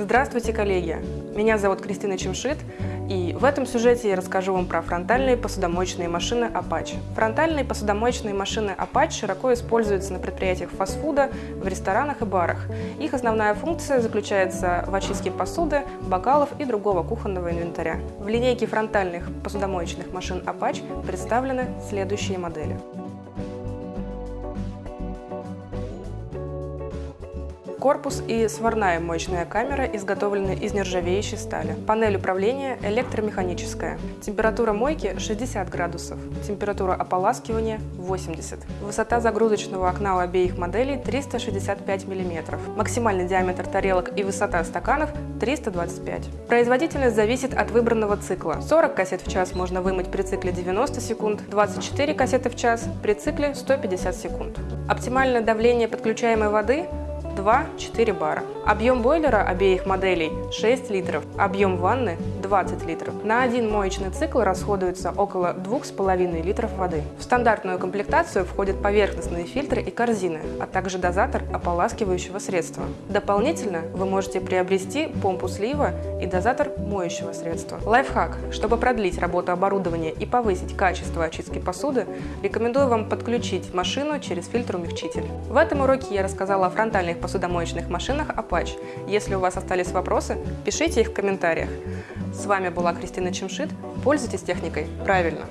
Здравствуйте, коллеги! Меня зовут Кристина Чемшит, и в этом сюжете я расскажу вам про фронтальные посудомоечные машины Apache. Фронтальные посудомоечные машины Apache широко используются на предприятиях фастфуда, в ресторанах и барах. Их основная функция заключается в очистке посуды, бокалов и другого кухонного инвентаря. В линейке фронтальных посудомоечных машин Apache представлены следующие модели. Корпус и сварная мощная камера изготовлены из нержавеющей стали. Панель управления электромеханическая. Температура мойки 60 градусов. Температура ополаскивания 80. Высота загрузочного окна у обеих моделей 365 мм. Максимальный диаметр тарелок и высота стаканов 325. Производительность зависит от выбранного цикла. 40 кассет в час можно вымыть при цикле 90 секунд, 24 кассеты в час при цикле 150 секунд. Оптимальное давление подключаемой воды 2-4 бара. Объем бойлера обеих моделей 6 литров, объем ванны 20 литров. На один моечный цикл расходуется около 2,5 литров воды. В стандартную комплектацию входят поверхностные фильтры и корзины, а также дозатор ополаскивающего средства. Дополнительно вы можете приобрести помпу слива и дозатор моющего средства. Лайфхак. Чтобы продлить работу оборудования и повысить качество очистки посуды, рекомендую вам подключить машину через фильтр-умягчитель. В этом уроке я рассказала о фронтальных посудомоечных машинах Apache. Если у вас остались вопросы, пишите их в комментариях. С вами была Кристина Чемшит. Пользуйтесь техникой правильно.